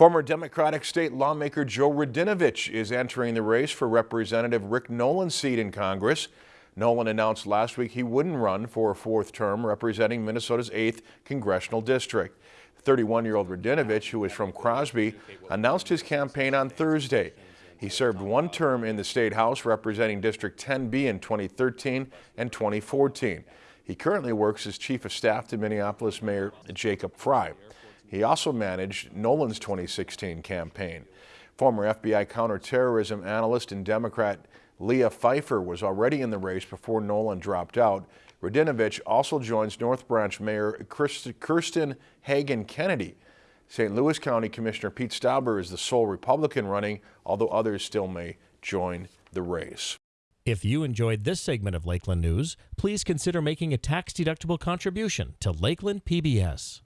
Former Democratic state lawmaker Joe Radinovich is entering the race for Representative Rick Nolan's seat in Congress. Nolan announced last week he wouldn't run for a fourth term representing Minnesota's 8th congressional district. 31-year-old Radinovich, who is from Crosby, announced his campaign on Thursday. He served one term in the state house representing District 10B in 2013 and 2014. He currently works as chief of staff to Minneapolis Mayor Jacob Frey. He also managed Nolan's 2016 campaign. Former FBI counterterrorism analyst and Democrat Leah Phifer was already in the race before Nolan dropped out. Radinovich also joins North Branch Mayor Kirsten Hagen Kennedy. St. Louis County Commissioner Pete Stauber is the sole Republican running, although others still may join the race. If you enjoyed this segment of Lakeland News, please consider making a tax-deductible contribution to Lakeland PBS.